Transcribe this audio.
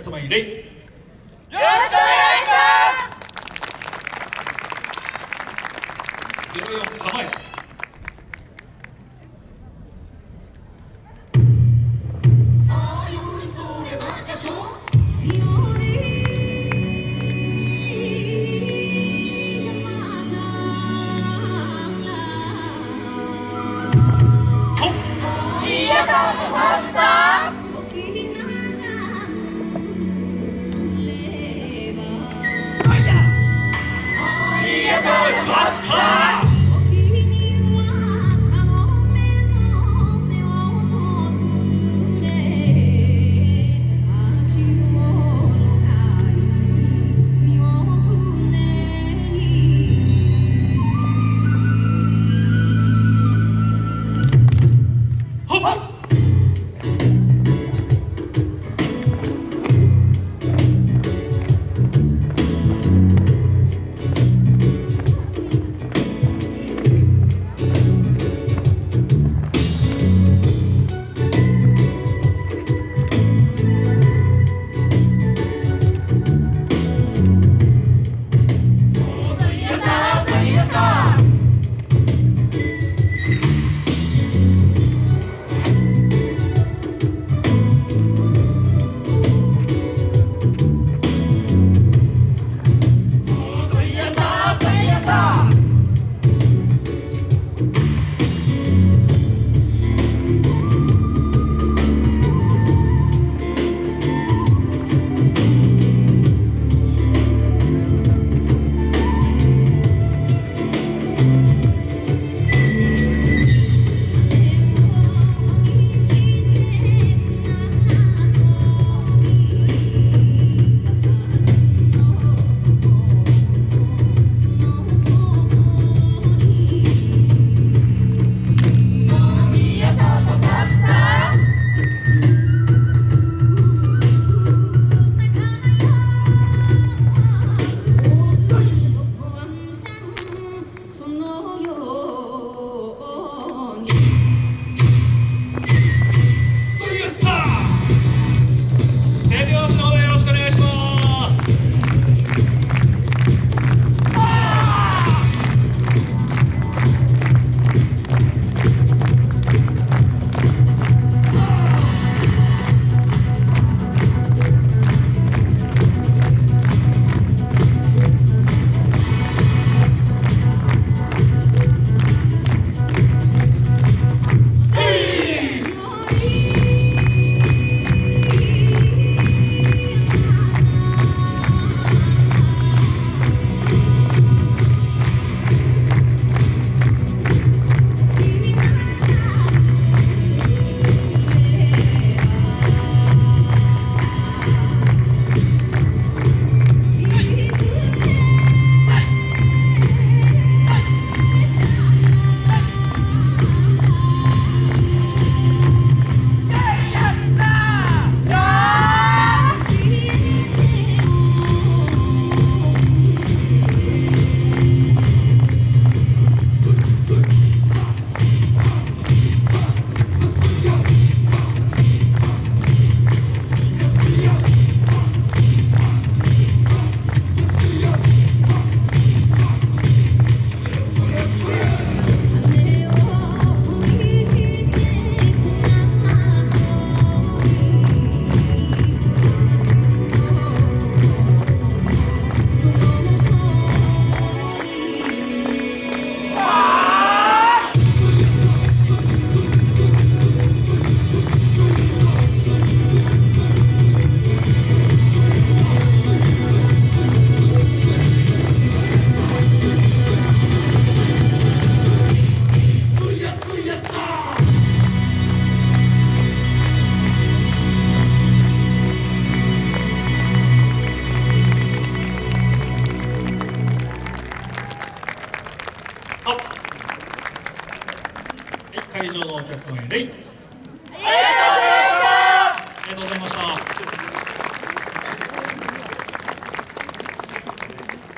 様に礼よろしくお願いします。構え Oh. 客様へ礼。ありがとうございました。